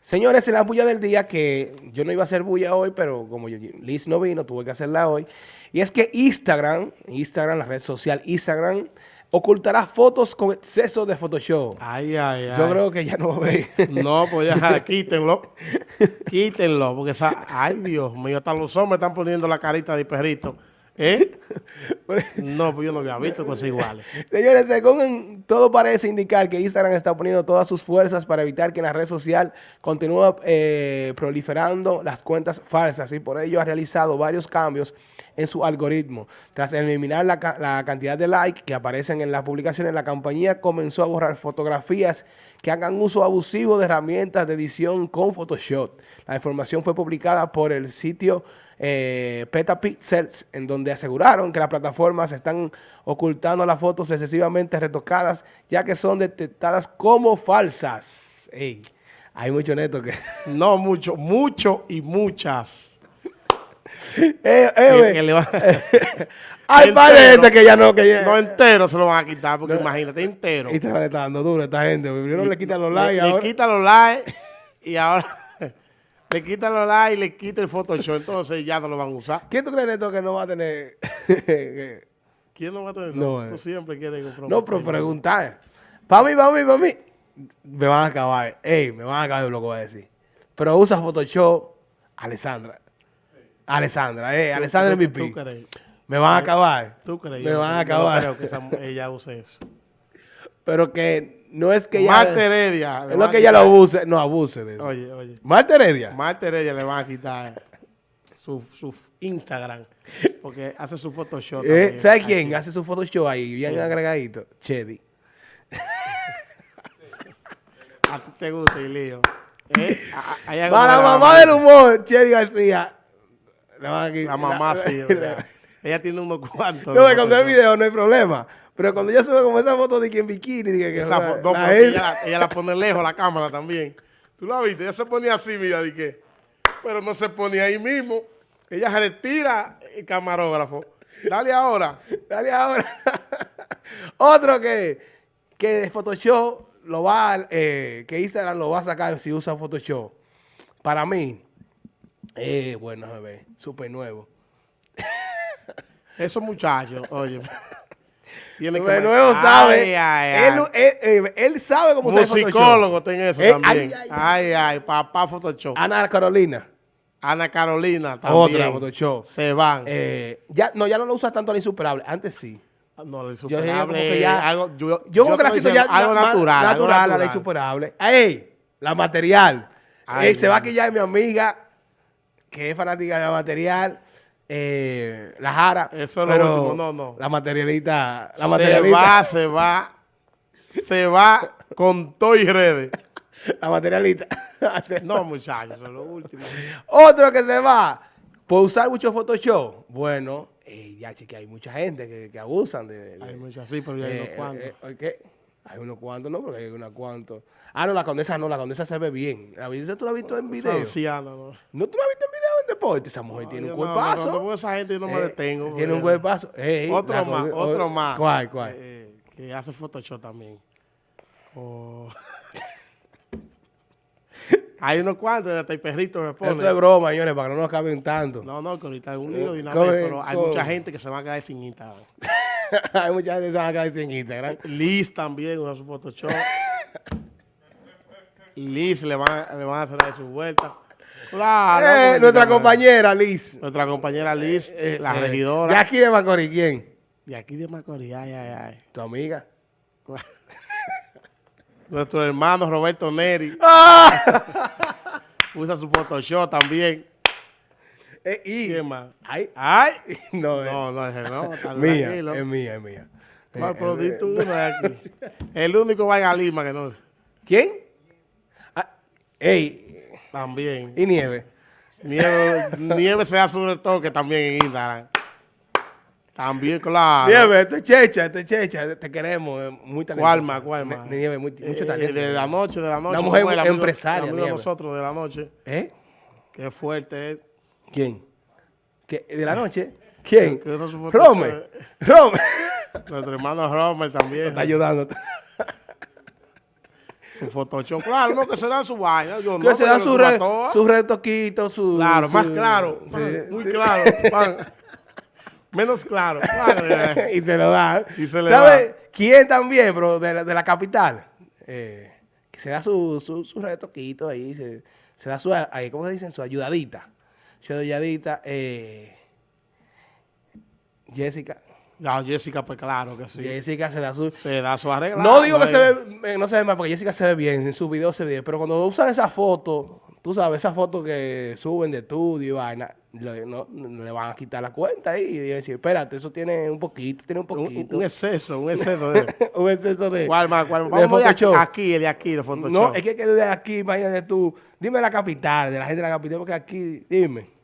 Señores, en la bulla del día, que yo no iba a hacer bulla hoy, pero como Liz no vino, tuve que hacerla hoy. Y es que Instagram, Instagram, la red social Instagram, ocultará fotos con exceso de Photoshop. Ay, ay, ay. Yo creo que ya no va a ver. No, pues ya, quítenlo. quítenlo, porque esa, ay, Dios mío, hasta los hombres están poniendo la carita de perrito. ¿Eh? no, pues yo no había visto cosas iguales. Señores, según todo parece indicar que Instagram está poniendo todas sus fuerzas para evitar que en la red social continúe eh, proliferando las cuentas falsas y por ello ha realizado varios cambios en su algoritmo. Tras eliminar la, la cantidad de likes que aparecen en las publicaciones, la compañía comenzó a borrar fotografías que hagan uso abusivo de herramientas de edición con Photoshop. La información fue publicada por el sitio eh, Petapixels, en donde aseguraron que las plataformas están ocultando las fotos excesivamente retocadas, ya que son detectadas como falsas. hay mucho neto que... No, mucho, mucho y muchas. eh, eh, Hay de gente que ya no... Que No entero se lo van a quitar, porque imagínate, entero. Y está dando duro esta gente. Primero le quitan los likes. Le, le quitan los likes y ahora... Le quita los likes y le quita el Photoshop, entonces ya no lo van a usar. ¿Quién tú crees, Neto, que no va a tener? ¿Quién no va a tener? No, no tú siempre quieres No, pero preguntar. Para mí, para mí, para mí. Me van a acabar. Ey, me van a acabar lo que voy a decir. Pero usa Photoshop, Alessandra. Alessandra, eh, Alessandra es mi pi. Me van a acabar. ¿Tú crees? Me van a acabar. Creo que ella use eso. Pero que no es que ella... Marta Heredia. Es lo que ella lo abuse. No, abuse de eso. Oye, oye. Marta Heredia. Marta Heredia le van a quitar su, su Instagram. Porque hace su Photoshop. Eh, ¿Sabes quién? Hace su Photoshop ahí, bien agregadito. Chedi. a ti te gusta, Ilío. ¿Eh? Para la mamá del humor, Chedi García. La mamá sí. ella tiene unos cuantos. No, cuando hay video no hay problema. Pero cuando ella sube como esa foto de que en bikini, dije que esa foto, ella, la pone lejos la cámara también. ¿Tú la viste? Ella se ponía así, mira, dije, pero no se ponía ahí mismo. Ella se retira el camarógrafo. Dale ahora. Dale ahora. Otro que, que Photoshop lo va, eh, que Instagram lo va a sacar si usa Photoshop. Para mí, eh, bueno, bebé, súper nuevo. Esos muchachos, oye. Que nuevo sabe. Él, sabe cómo se Photoshop. psicólogo tiene eso eh, también. Ay ay, papá Photoshop. Ana Carolina. Ana Carolina también. Otra Photoshop. Se van. Eh, ya, no, ya no lo usa tanto la insuperable. Antes sí. No, la insuperable. Yo, yo, yo, creo que la siento ya algo natural. Natural, la insuperable. ¡Ey! La material. Ey, se va que ya mi amiga, que es fanática de la material eh, la jara. Eso es lo último, no, no. La materialita, la materialita. Se va, se va, se va con todo y redes. La materialita. no, muchachos, eso es lo último. Otro que se va por usar mucho Photoshop. Bueno, eh, ya chique, hay mucha gente que, que abusan de, Hay muchas, sí, pero hay unos eh, cuantos. Eh. Hay unos cuantos, no, porque hay unos cuantos. Ah, no, la condesa no, la condesa se ve bien. ¿La condesa tú la has visto en video? Anciana, no. ¿No tú la has visto en video deporte? Esa mujer tiene un cuerpazo. No, no, esa gente yo no me eh, detengo. Tiene un cuerpazo. otro más, otro más. ¿Cuál, cuál? Eh, que hace Photoshop también. Oh. Hay unos cuantos, hasta el perrito me pone. Esto es broma, señores, para que no nos acaben tanto. No, no, que ahorita es un lío de una vez, pero hay mucha gente que se va a quedar sin Instagram. hay mucha gente que se va a quedar sin Instagram. Liz también usa su Photoshop. Liz le van, le van a hacer su vuelta. Claro. Eh, nuestra compañera Liz. Nuestra compañera Liz, eh, la regidora. ¿De aquí de Macorís quién? De aquí de Macorís, ay, ay, ay. ¿Tu amiga? Nuestro hermano Roberto Neri. ¡Ah! Usa su Photoshop también. Eh, y, ¿Qué más? Ay, ay. No, no, no, ese no. mía, es mía, es mía. ¿Cuál producto uno aquí? El único vaya a Lima que no. ¿Quién? Ey. También. ¿Y Nieve? Nieve, nieve se hace un toque también en Instagram. También, claro. Nieve, esto es checha, esto es checha. Te queremos, eh, muy talentosa. ¿Cuál más, cuál más? Nieve, muy, mucho eh, talento. de la noche, de la noche. Una mujer muy empresaria, de nosotros de la noche. ¿Eh? Qué fuerte es. ¿Quién? ¿Qué? ¿De la noche? ¿Quién? Romer. Romer. Nuestro hermano Romer también. Está ayudando. Su Photoshop. Claro, no, que se dan su vaina. Yo Que no, se da pero su, su re, su retoquito, su... Claro, más claro. sí. man, muy claro. man. Menos claro. Y se lo da. Y se le ¿Sabe quién también, bro, de la, de la capital? Eh, que se da su, su, su retoquito ahí, se, se da su, ahí, ¿cómo se dicen? Su ayudadita. Su ayudadita. Eh, Jessica. Ya, Jessica, pues claro que sí. Jessica se da su... Se da su arreglo. No digo que se ve, eh, no se ve mal, porque Jessica se ve bien, en sus videos se ve bien, pero cuando usan esa foto, tú sabes, esa foto que suben de estudio y vaina, le, no, no le van a quitar la cuenta ahí y decir, espérate, eso tiene un poquito, tiene un poquito. un exceso, un exceso de... un exceso de, ¿Cuál más? ¿Cuál? de Vamos de aquí, Photoshop. aquí, el de aquí, de Photoshop. No, es que, que de aquí, imagínate tú, dime la capital, de la gente de la capital, porque aquí, dime,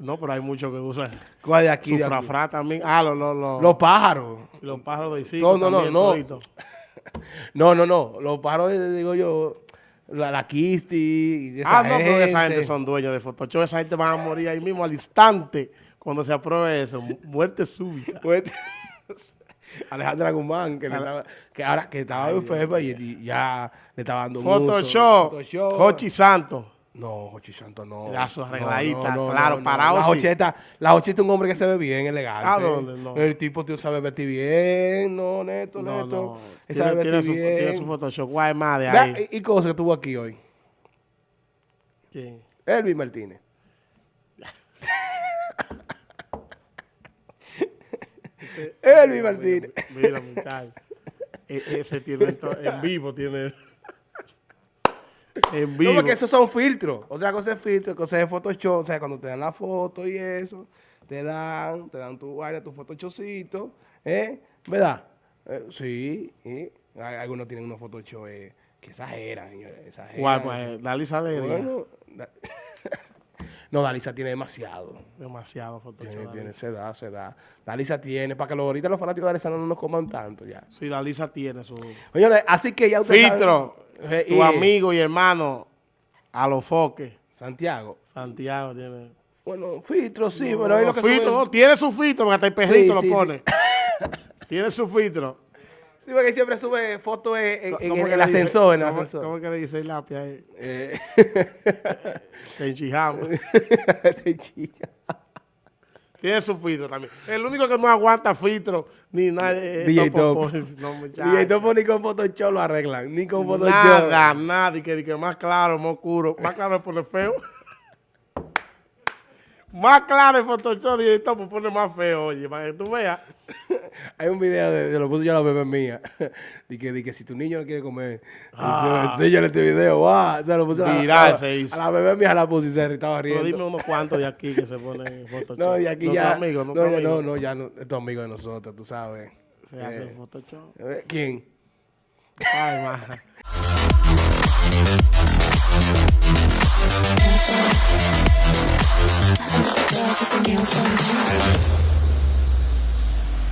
No, pero hay muchos que usan ¿cuál de aquí? su de aquí? frafra también. Ah, los, los, los, Los pájaros. los pájaros de Isidro No, no, no, también, no. toditos. No, no, no, los pájaros, eh, digo yo, la, la Kisti, y esa Ah, no, pero esa gente gente. son dueños de Photoshop. Esa gente van a morir ahí mismo al instante cuando se apruebe eso. Mu- Muerte súbita. Pues, Alejandra Guzmán, que, le estaba, que ahora que estaba enferma y, y ya le estaba dando. Photoshop. Photoshop. Jochi Santos. No, Jochi Santo no. No, arregladita, claro, parado La sí. Jocheta, la Jocheta es un hombre que se ve bien, elegante. ¿A dónde? No. El tipo tío sabe vestir bien, no, neto, No, neto. no. Tiene, sabe tiene su, bien. tiene su Photoshop. Guay más de Vea, ahí. y, y cosas que tuvo aquí hoy. ¿Quién? Elvis Martínez. Elvis Martínez. Mira, muchacho. E- ese tiene esto- en vivo, tiene. En vivo. No, porque esos son filtros. Otra cosa es filtro, cosa es Photoshop. O sea, cuando te dan la foto y eso, te dan, te dan tu vaina, tu Photoshopcito, ¿eh? ¿Verdad? Eh, sí, y hay- algunos tienen unos Photoshop eh, que exageran, señores, exageran. Guay, pues, Dalisa Alegría. Bueno, da- no, Dalisa tiene demasiado. Demasiado Photoshop. Tiene, tiene, se da, se da. Dalisa tiene, para que ahorita los fanáticos de Dalisa no nos coman tanto ya. Sí, Dalisa tiene su. Señores, así que ya ustedes Filtro. saben- eh, Tu y- amigo y hermano. A los foques. Santiago. Santiago tiene. Bueno, filtro, sí, pero ahí lo que filtro, no, tiene su filtro, porque hasta el perrito Sí, sí, lo pone. tiene su filtro. Sí, porque siempre sube fotos en, en- en ¿Cómo que el le dice- ascensor, en el cómo- ascensor. ¿Cómo es que le dice el lápiz ahí? Eh, Que enchijamos. este chica. Tiene su filtro también. El único que no aguanta filtro ni nada. es DJ Topo Top. No. Y entonces ni con Photoshop lo arreglan, ni con Photoshop. Nada, nada. Y que, y que más claro, más oscuro. Más claro es poner feo. más claro es Photoshop el topo pone más feo, oye, para que tú veas. Hay un video de, de lo puso yo a la bebé mía. de, que, de que si tu niño no quiere comer, ah. enséñale este video. ¡Wow! O sea, lo puso Mirá, a, la, se hizo. a la bebé mía la puse y se estaba riendo. Pero dime unos cuantos de aquí que se ponen Photoshop. No, de aquí ya. No, no, no, no, ya no, estos amigos de nosotros, tú sabes. Se eh, hace Photoshop. ¿Quién? Ay, maja. Thank.